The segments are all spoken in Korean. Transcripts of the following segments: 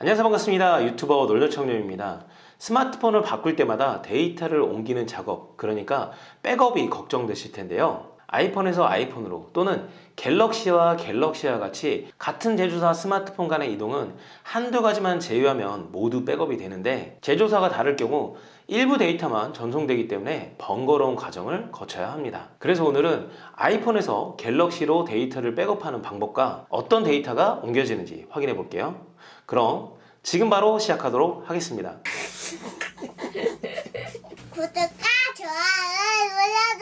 안녕하세요. 반갑습니다. 유튜버 놀려청년입니다. 스마트폰을 바꿀 때마다 데이터를 옮기는 작업 그러니까 백업이 걱정되실 텐데요 아이폰에서 아이폰으로 또는 갤럭시와 갤럭시와 같이 같은 제조사 스마트폰 간의 이동은 한두 가지만 제외하면 모두 백업이 되는데 제조사가 다를 경우 일부 데이터만 전송되기 때문에 번거로운 과정을 거쳐야 합니다. 그래서 오늘은 아이폰에서 갤럭시로 데이터를 백업하는 방법과 어떤 데이터가 옮겨지는지 확인해 볼게요. 그럼 지금 바로 시작하도록 하겠습니다. 구독과 좋아요 눌러주세요.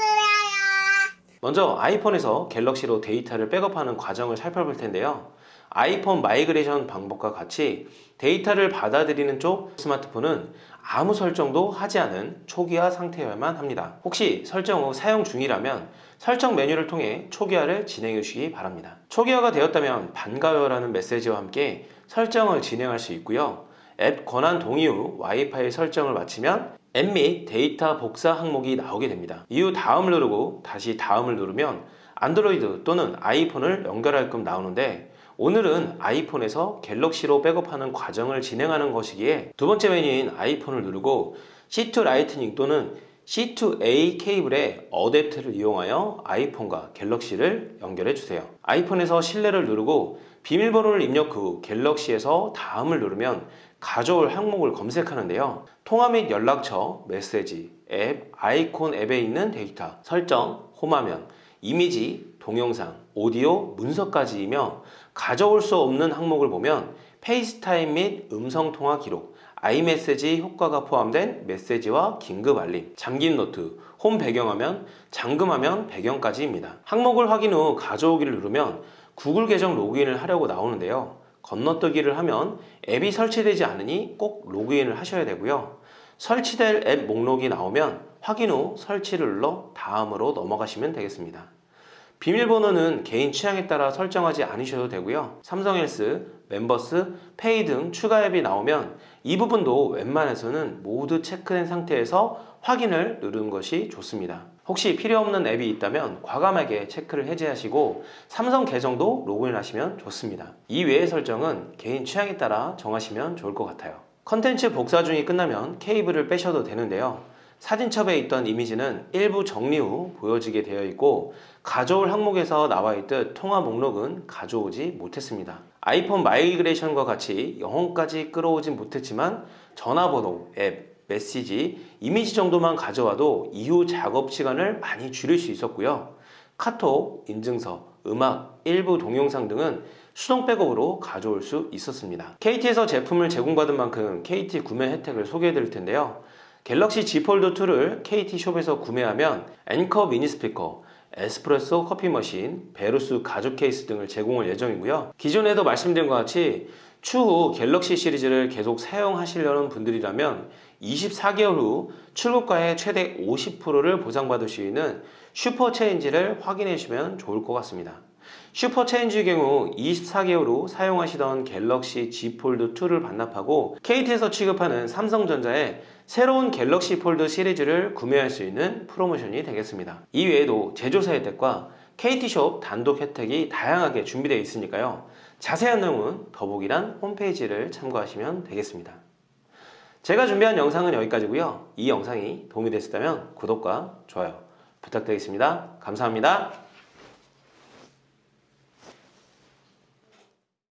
먼저 아이폰에서 갤럭시로 데이터를 백업하는 과정을 살펴볼 텐데요. 아이폰 migration 방법과 같이 데이터를 받아들이는 쪽 스마트폰은 아무 설정도 하지 않은 초기화 상태여야만 합니다. 혹시 설정 후 사용 중이라면 설정 메뉴를 통해 초기화를 진행해 주시기 바랍니다. 초기화가 되었다면 반가워요라는 메시지와 함께 설정을 진행할 수 있고요. 앱 권한 동의 후 와이파이 설정을 마치면 앱 및 데이터 복사 항목이 나오게 됩니다. 이후 다음을 누르고 다시 다음을 누르면 안드로이드 또는 아이폰을 연결하게끔 나오는데 오늘은 아이폰에서 갤럭시로 백업하는 과정을 진행하는 것이기에 두 번째 메뉴인 아이폰을 누르고 C to Lightning 또는 C2A 케이블의 어댑터를 이용하여 아이폰과 갤럭시를 연결해 주세요. 아이폰에서 신뢰를 누르고 비밀번호를 입력 후 갤럭시에서 다음을 누르면 가져올 항목을 검색하는데요. 통화 및 연락처, 메시지, 앱, 아이콘 앱에 있는 데이터, 설정, 홈화면, 이미지, 동영상, 오디오, 문서까지이며 가져올 수 없는 항목을 보면 페이스타임 및 음성통화 기록, 아이메시지 효과가 포함된 메시지와 긴급 알림, 잠긴 노트, 홈 배경화면, 잠금화면 배경까지입니다. 항목을 확인 후 가져오기를 누르면 구글 계정 로그인을 하려고 나오는데요. 건너뛰기를 하면 앱이 설치되지 않으니 꼭 로그인을 하셔야 되고요. 설치될 앱 목록이 나오면 확인 후 설치를 눌러 다음으로 넘어가시면 되겠습니다. 비밀번호는 개인 취향에 따라 설정하지 않으셔도 되고요. 삼성헬스, 멤버스, 페이 등 추가 앱이 나오면 이 부분도 웬만해서는 모두 체크된 상태에서 확인을 누르는 것이 좋습니다. 혹시 필요 없는 앱이 있다면 과감하게 체크를 해제하시고 삼성 계정도 로그인하시면 좋습니다. 이 외의 설정은 개인 취향에 따라 정하시면 좋을 것 같아요. 컨텐츠 복사 중이 끝나면 케이블을 빼셔도 되는데요. 사진첩에 있던 이미지는 일부 정리 후 보여지게 되어 있고 가져올 항목에서 나와 있듯 통화 목록은 가져오지 못했습니다. 아이폰 migration과 같이 영혼까지 끌어오진 못했지만 전화번호, 앱, 메시지, 이미지 정도만 가져와도 이후 작업 시간을 많이 줄일 수 있었고요. 카톡, 인증서, 음악, 일부 동영상 등은 수동 백업으로 가져올 수 있었습니다. KT에서 제품을 제공받은 만큼 KT 구매 혜택을 소개해 드릴 텐데요. 갤럭시 Z 폴드 2를 KT숍에서 구매하면 앵커 미니 스피커, 에스프레소 커피 머신, 베루스 가죽 케이스 등을 제공할 예정이고요. 기존에도 말씀드린 것 같이 추후 갤럭시 시리즈를 계속 사용하시려는 분들이라면 24개월 후 출고가의 최대 50%를 보상받을 수 있는 슈퍼 체인지를 확인해 주시면 좋을 것 같습니다. 슈퍼 체인지의 경우 24개월 후 사용하시던 갤럭시 Z 폴드 2를 반납하고 KT에서 취급하는 삼성전자의 새로운 갤럭시 폴드 시리즈를 구매할 수 있는 프로모션이 되겠습니다. 이 외에도 제조사 혜택과 KT숍 단독 혜택이 다양하게 준비되어 있으니까요. 자세한 내용은 더보기란 홈페이지를 참고하시면 되겠습니다. 제가 준비한 영상은 여기까지고요. 이 영상이 도움이 됐다면 구독과 좋아요 부탁드리겠습니다. 감사합니다.